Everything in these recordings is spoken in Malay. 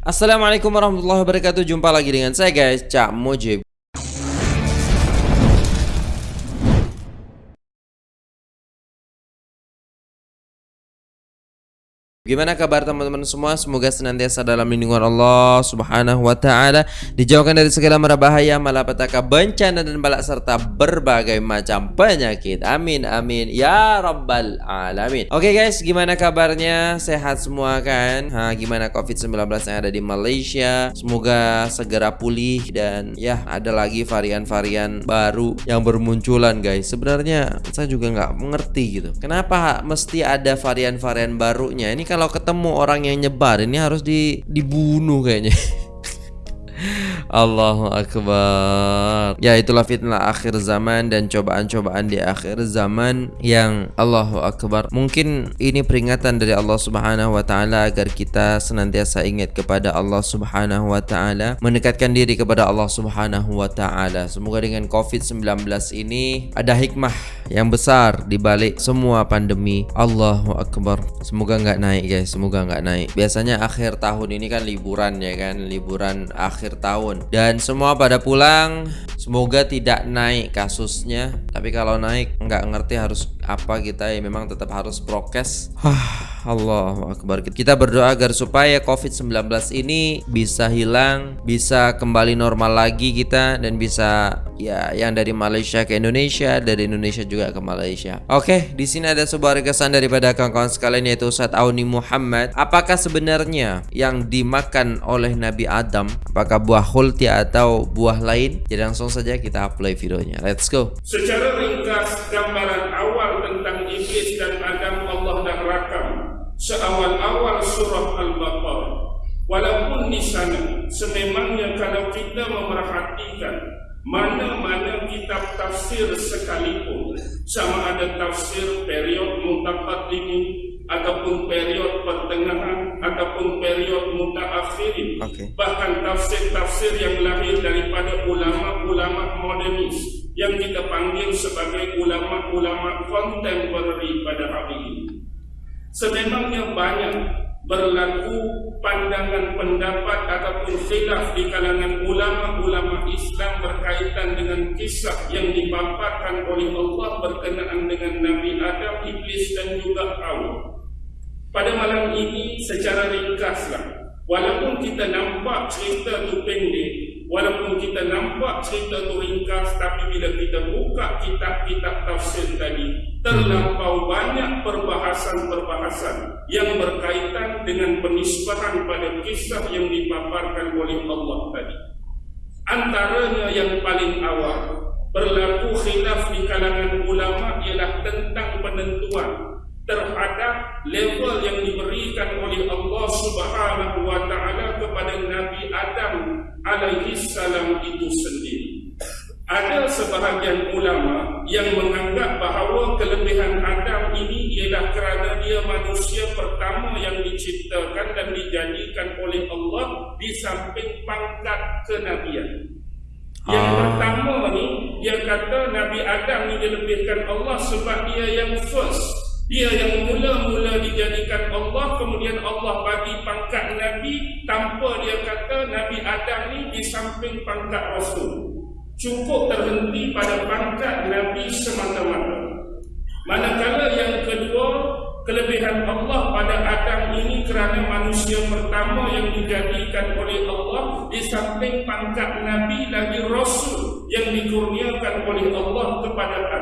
Assalamualaikum warahmatullahi wabarakatuh. Jumpa lagi dengan saya guys. Cak Mujib Gimana kabar teman-teman semua? Semoga senantiasa dalam lindungan Allah Subhanahu wa taala, dijauhkan dari segala mara bahaya, malapetaka, bencana dan balak serta berbagai macam penyakit. Amin amin ya rabbal alamin. Oke okay guys, gimana kabarnya? Sehat semua kan? Ha, gimana Covid-19 yang ada di Malaysia? Semoga segera pulih dan ya ada lagi varian-varian baru yang bermunculan guys. Sebenarnya saya juga nggak mengerti gitu. Kenapa mesti ada varian-varian barunya? Ini kalau ketemu orang yang nyebar ini harus di dibunuh kayaknya. Allahu Akbar. Ya itulah fitnah akhir zaman dan cobaan-cobaan di akhir zaman yang Allahu Akbar. Mungkin ini peringatan dari Allah Subhanahu Wa Taala agar kita senantiasa ingat kepada Allah Subhanahu Wa Taala Mendekatkan diri kepada Allah Subhanahu Wa Taala. Semoga dengan COVID-19 ini ada hikmah yang besar di balik semua pandemi. Allahu Akbar. Semoga nggak naik guys, semoga nggak naik. Biasanya akhir tahun ini kan liburan ya kan? Liburan akhir tahun. Dan semua pada pulang. Semoga tidak naik kasusnya. Tapi kalau naik nggak ngerti harus apa kita ya memang tetap harus prokes. Allah Akbar. Kita berdoa agar supaya COVID-19 ini bisa hilang bisa kembali normal lagi kita dan bisa ya yang dari Malaysia ke Indonesia dari Indonesia juga ke Malaysia. Oke di sini ada sebuah rekesan daripada kawan-kawan sekalian yaitu Ustadz Auni Muhammad. Apakah sebenarnya yang dimakan oleh Nabi Adam apakah buah hulti atau buah lain? Jadi langsung saja kita play videonya. Let's go. Secara ringkas gambaran awal seawal-awal surah Al-Baqarah walaupun di sana sememangnya kalau kita memerhatikan mana-mana kitab tafsir sekalipun sama ada tafsir period mutaqaddimin ataupun period pertengahan ataupun period mutaakhirin okay. bahkan tafsir-tafsir yang lahir daripada ulama-ulama modernis yang kita panggil sebagai ulama-ulama contemporary pada hari ini sememangnya banyak berlaku pandangan pendapat ataupun khilaf di kalangan ulama-ulama Islam berkaitan dengan kisah yang dipaparkan oleh Allah berkenaan dengan Nabi Adam, Iblis dan juga Hawa. Pada malam ini secara ringkaslah Walaupun kita nampak cerita tu pendek Walaupun kita nampak cerita tu ringkas Tapi bila kita buka kitab-kitab tafsir tadi Terlampau banyak perbahasan-perbahasan Yang berkaitan dengan penisbahan pada kisah yang dipaparkan oleh Allah tadi. Antaranya yang paling awal Berlaku khilaf di kalangan ulama ialah tentang penentuan terhadap level yang diberikan oleh Allah Subhanahu wa taala kepada Nabi Adam alaihi salam itu sendiri. Ada sebahagian ulama yang menganggap bahawa kelebihan Adam ini ialah kerana dia manusia pertama yang diciptakan dan dijadikan oleh Allah di samping pangkat kenabian. Yang ah. pertama ni dia kata Nabi Adam ini dilebihkan Allah sebab dia yang first dia yang mula-mula dijadikan Allah Kemudian Allah bagi pangkat Nabi Tanpa dia kata Nabi Adam ni di samping pangkat Rasul. Cukup terhenti pada pangkat Nabi semata-mata. Manakala yang kedua Kelebihan Allah pada Adam ini kerana manusia pertama yang dijadikan oleh Allah Di samping pangkat Nabi lagi Rasul yang dikurniakan oleh Allah kepada Adam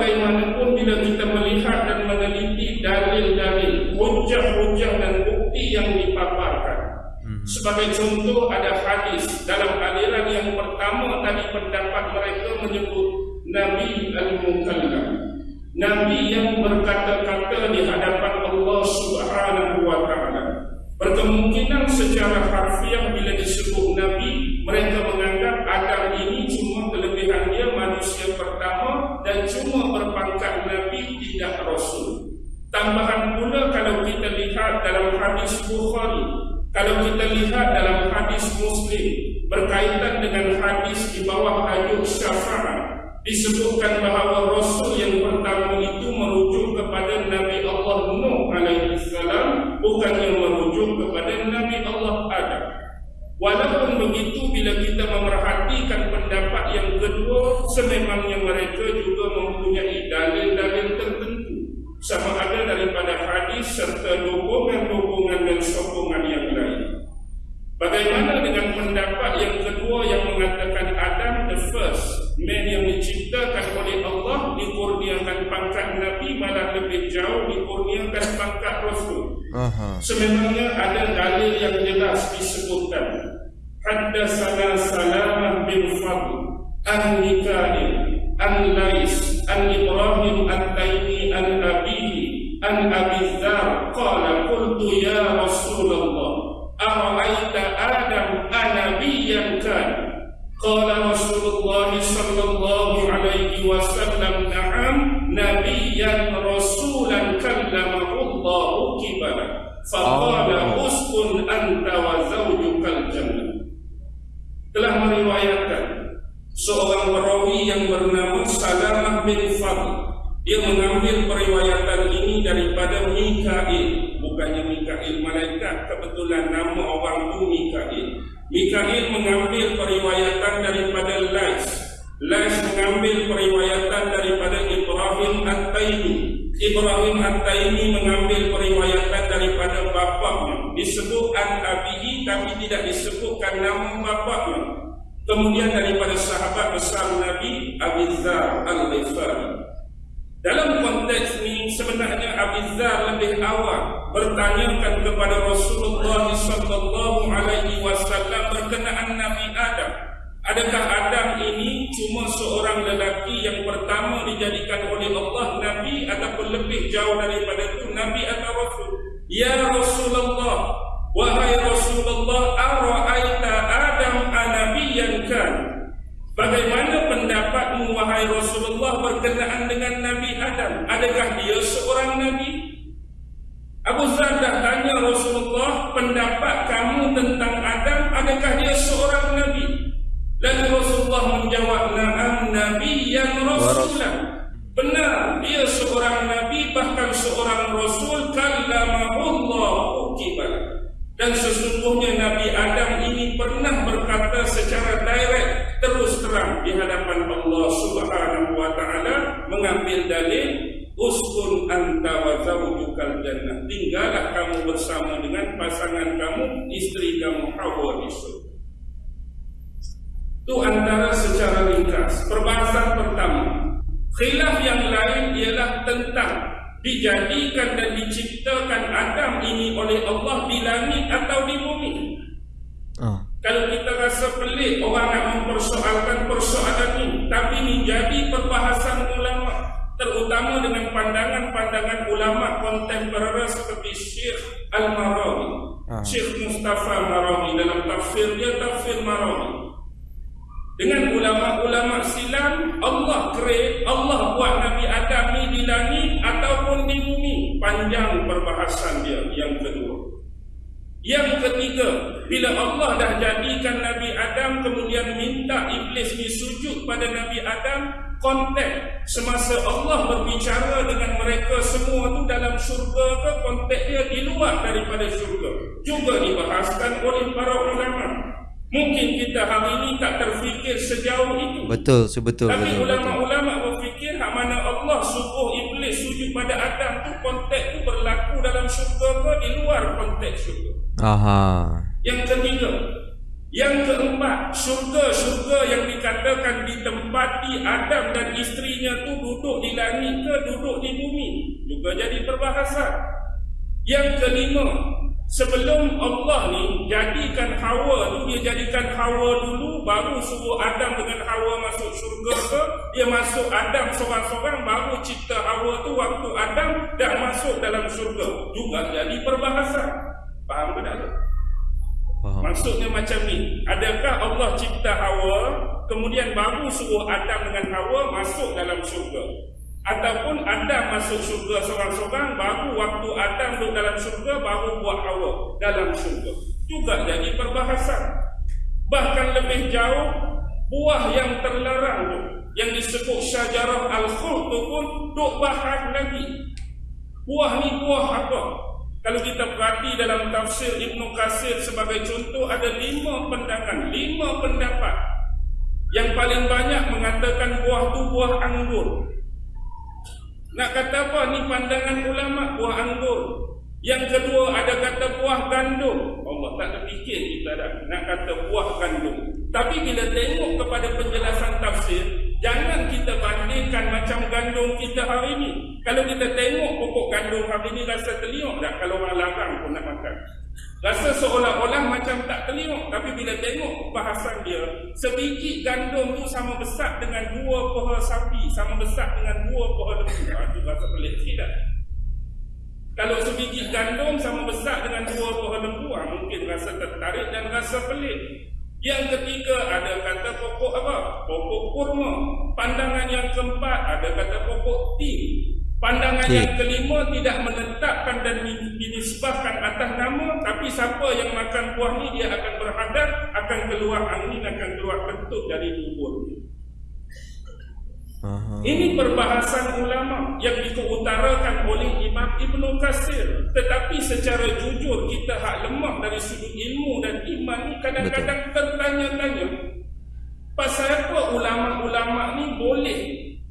bagaimanapun bila kita melihat dan meneliti dalil-dalil, hujah-hujah dan bukti yang dipaparkan. Hmm. Sebagai contoh ada hadis dalam aliran yang pertama tadi pendapat mereka menyebut Nabi Al-Mukallam. Nabi yang berkata-kata di hadapan Allah Subhanahu wa taala. Berkemungkinan secara harfiah bila disebut Nabi, mereka menganggap Adam ini cuma kelebihan dia manusia pertama dan cuma berpangkat Nabi tidak Rasul. Tambahan pula kalau kita lihat dalam hadis Bukhari, kalau kita lihat dalam hadis Muslim berkaitan dengan hadis di bawah tajuk syafaat, disebutkan bahawa Rasul yang pertama itu merujuk kepada Nabi Allah Nuh alaihi salam bukan yang merujuk kepada Nabi Allah Adam. Walaupun begitu bila kita memerhatikan pendapat yang kedua sememangnya mereka juga mempunyai dalil-dalil sama ada daripada hadis serta dukungan-dukungan dan sokongan yang lain. Bagaimana dengan pendapat yang kedua yang mengatakan Adam the first man yang diciptakan oleh Allah dikurniakan pangkat Nabi malah lebih jauh dikurniakan pangkat Rasul. Aha. Sememangnya ada dalil yang jelas disebutkan. Haddatsana Salamah bin Fadl an Mikail an Lais an Ibrahim at-Taimi an Abihi an Abi Dzar qala qultu ya Rasulullah أرأيت آدم أنبيا كان قال رسول الله صلى الله عليه وسلم mengambil periwayatan ini daripada Mikail. Bukannya Mikail malaikat kebetulan nama orang itu Mikail. Mikail mengambil periwayatan daripada Lais. Lais mengambil periwayatan daripada Ibrahim At-Taimi. Ibrahim At-Taimi mengambil periwayatan daripada bapaknya. Disebut An-Abihi tapi tidak disebutkan nama bapaknya. Kemudian daripada sahabat besar Nabi Abizar Al-Ghifari dalam konteks ini sebenarnya Abizar lebih awal bertanyakan kepada Rasulullah sallallahu alaihi wasallam berkenaan Nabi Adam. Adakah Adam ini cuma seorang lelaki yang pertama dijadikan oleh Allah Nabi ataupun lebih jauh daripada itu Nabi atau Rasul? Ya Rasulullah, wahai Rasulullah, ara'aita Adam anabiyan kan? Bagaimana pendapatmu wahai Rasulullah berkenaan dengan Nabi Adam? Adakah dia seorang Nabi? Abu Zar dah tanya Rasulullah pendapat kamu tentang Adam adakah dia seorang Nabi? Lalu Rasulullah menjawab na'am Nabi yang Rasulah. Benar, dia seorang Nabi bahkan seorang Rasul kallamahullah ukibat. Dan sesungguhnya Nabi Adam ini pernah berkata secara direct terus terang di hadapan Allah Subhanahu wa taala mengambil dalil uskun anta wa zawjukal jannah. Tinggallah kamu bersama dengan pasangan kamu istri kamu Hawa di itu antara secara ringkas. Perbahasan pertama. Khilaf yang lain ialah tentang dijadikan dan diciptakan Adam ini oleh Allah di langit atau di bumi. Rasa pelik orang nak mempersoalkan persoalan ini Tapi ini jadi perbahasan ulama Terutama dengan pandangan-pandangan ulama kontemporer seperti Syekh Al-Marawi ah. Syekh Mustafa Marawi dalam tafsir dia tafsir Marawi Dengan ulama-ulama silam Allah create, Allah buat Nabi Adam ni di langit ataupun di bumi. Panjang perbahasan dia yang kedua yang ketiga, bila Allah dah jadikan Nabi Adam kemudian minta iblis ni sujud pada Nabi Adam, konteks semasa Allah berbicara dengan mereka semua tu dalam syurga ke konteks dia di luar daripada syurga. Juga dibahaskan oleh para ulama. Mungkin kita hari ini tak terfikir sejauh itu. Betul, sebetul. Tapi ulama-ulama berfikir hak mana Allah suruh iblis sujud pada Adam tu konteks tu berlaku dalam syurga ke di luar konteks syurga. Aha. Yang ketiga, yang keempat, syurga-syurga yang dikatakan ditempati Adam dan istrinya tu duduk di langit ke duduk di bumi juga jadi perbahasan. Yang kelima, sebelum Allah ni jadikan Hawa tu dia jadikan Hawa dulu baru suruh Adam dengan Hawa masuk syurga ke dia masuk Adam seorang-seorang baru cipta Hawa tu waktu Adam dah masuk dalam syurga juga jadi perbahasan. Faham ke tak tu? Faham. Maksudnya macam ni Adakah Allah cipta Hawa Kemudian baru suruh Adam dengan Hawa Masuk dalam syurga Ataupun Adam masuk syurga seorang-seorang Baru waktu Adam duduk dalam syurga Baru buat Hawa dalam syurga Juga jadi perbahasan Bahkan lebih jauh Buah yang terlarang tu yang disebut syajarah al-khul tu pun duk bahas lagi. Buah ni buah apa? Kalau kita perhati dalam tafsir Ibn Qasir sebagai contoh ada lima pandangan, lima pendapat. Yang paling banyak mengatakan buah tu buah anggur. Nak kata apa ni pandangan ulama buah anggur. Yang kedua ada kata buah gandum. Allah tak terfikir kita dah nak kata buah gandum. Tapi bila tengok kepada penjelasan tafsir, jangan kita bandingkan macam gandum kita hari ini. Kalau kita tengok pokok gandum hari ini rasa terliuk tak kalau orang larang pun nak makan. Rasa seolah-olah macam tak terliuk Tapi bila tengok bahasan dia Sebiji gandum tu sama besar dengan dua pohon sapi Sama besar dengan dua pohon lembu Itu rasa pelik tidak kalau sebiji gandum sama besar dengan dua pohon lembu, ah, mungkin rasa tertarik dan rasa pelik. Yang ketiga ada kata pokok apa? Pokok kurma. Pandangan yang keempat ada kata pokok tin. Pandangan okay. yang kelima tidak menetapkan dan dinisbahkan atas nama tapi siapa yang makan buah ni dia akan berhadap akan keluar angin akan keluar bentuk dari tubuh dia. Aha. Ini perbahasan ulama yang dikeutarakan oleh Imam Ibn Qasir Tetapi secara jujur kita hak lemah dari sudut ilmu dan iman ni kadang-kadang tertanya-tanya Pasal apa ulama-ulama ni boleh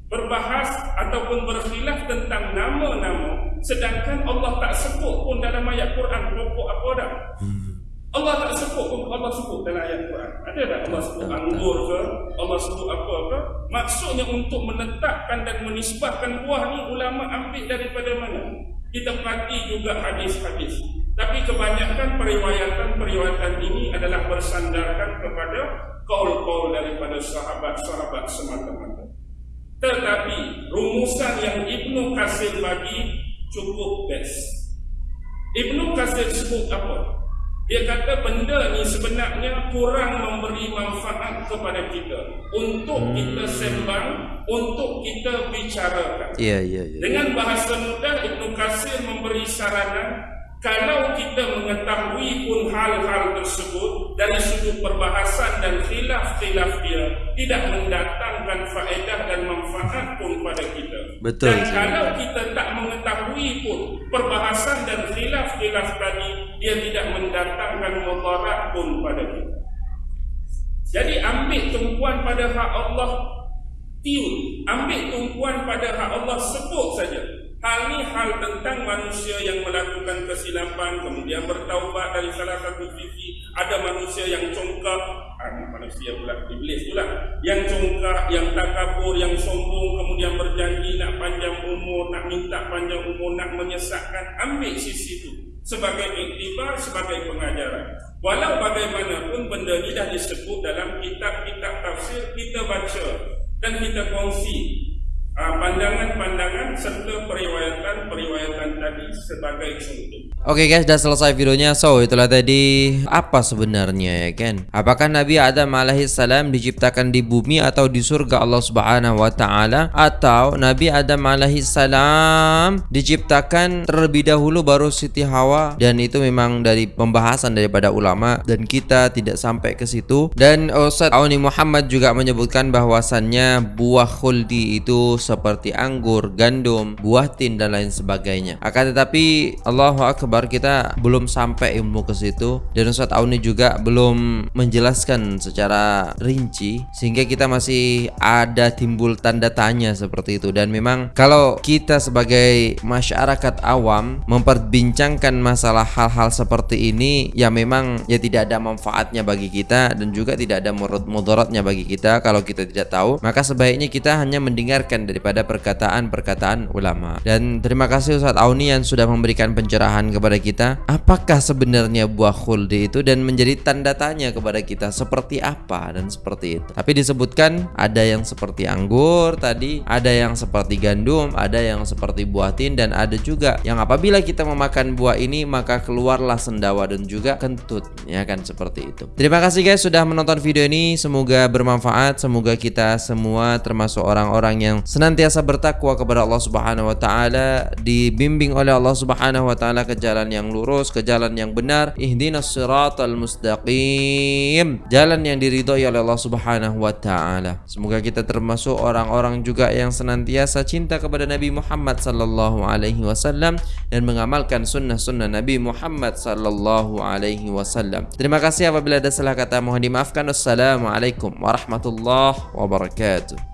berbahas ataupun berkhilaf tentang nama-nama Sedangkan Allah tak sebut pun dalam ayat Quran pokok apa dah hmm. Allah tak sebut pun Allah sebut dalam ayat Quran. Ada tak Allah sebut anggur ke? Allah sebut apa ke? Maksudnya untuk menetapkan dan menisbahkan buah ni ulama ambil daripada mana? Kita perhati juga hadis-hadis. Tapi kebanyakan periwayatan-periwayatan ini adalah bersandarkan kepada kaul-kaul daripada sahabat-sahabat semata-mata. Tetapi rumusan yang Ibnu Qasir bagi cukup best. Ibnu Qasir sebut apa? Dia kata benda ni sebenarnya kurang memberi manfaat kepada kita untuk hmm. kita sembang, untuk kita bicarakan. Ya, ya, ya. Dengan bahasa mudah Ibnu Katsir memberi saranan kalau kita mengetahui pun hal-hal tersebut dari sudut perbahasan dan khilaf-khilaf dia tidak mendatangkan faedah dan manfaat pun pada kita. Betul. Dan kalau kita tak mengetahui pun perbahasan dan khilaf-khilaf tadi dia tidak mendatangkan mudarat pun pada kita. Jadi ambil tumpuan pada hak Allah tiun, ambil tumpuan pada hak Allah sebut saja. Hal ini hal tentang manusia yang melakukan kesilapan kemudian bertaubat dari salah satu sisi. Ada manusia yang congkak, manusia pula iblis pula yang congkak, yang takabur, yang sombong kemudian berjanji nak panjang umur, nak minta panjang umur, nak menyesatkan. Ambil sisi itu sebagai iktibar, sebagai pengajaran. Walau bagaimanapun benda ini dah disebut dalam kitab-kitab tafsir kita baca dan kita kongsi Ah, pandangan-pandangan serta periwayatan-periwayatan tadi sebagai contoh. Oke okay guys, sudah selesai videonya. So, itulah tadi apa sebenarnya ya kan? Apakah Nabi Adam alaihissalam diciptakan di bumi atau di surga Allah Subhanahu wa taala atau Nabi Adam alaihissalam diciptakan terlebih dahulu baru Siti Hawa dan itu memang dari pembahasan daripada ulama dan kita tidak sampai ke situ. Dan Ustaz Auni Muhammad juga menyebutkan bahwasannya buah khuldi itu seperti anggur, gandum, buah tin dan lain sebagainya. Akan tetapi Allahu akbar kita belum sampai ilmu ke situ. Dan Ustaz Auni juga belum menjelaskan secara rinci sehingga kita masih ada timbul tanda tanya seperti itu. Dan memang kalau kita sebagai masyarakat awam memperbincangkan masalah hal-hal seperti ini ya memang ya tidak ada manfaatnya bagi kita dan juga tidak ada mudaratnya bagi kita kalau kita tidak tahu. Maka sebaiknya kita hanya mendengarkan daripada perkataan-perkataan ulama. Dan terima kasih Ustaz Auni yang sudah memberikan pencerahan kepada kita. Apakah sebenarnya buah khuldi itu dan menjadi tanda tanya kepada kita seperti apa dan seperti itu. Tapi disebutkan ada yang seperti anggur tadi, ada yang seperti gandum, ada yang seperti buah tin dan ada juga yang apabila kita memakan buah ini maka keluarlah sendawa dan juga kentut ya kan seperti itu. Terima kasih guys sudah menonton video ini. Semoga bermanfaat, semoga kita semua termasuk orang-orang yang senantiasa bertakwa kepada Allah Subhanahu wa taala, dibimbing oleh Allah Subhanahu wa taala ke jalan yang lurus, ke jalan yang benar. Ihdinas siratal mustaqim. Jalan yang diridhoi oleh Allah Subhanahu wa taala. Semoga kita termasuk orang-orang juga yang senantiasa cinta kepada Nabi Muhammad sallallahu alaihi wasallam dan mengamalkan sunnah-sunnah Nabi Muhammad sallallahu alaihi wasallam. Terima kasih apabila ada salah kata mohon dimaafkan. Wassalamualaikum warahmatullahi wabarakatuh.